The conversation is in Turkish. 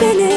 beni.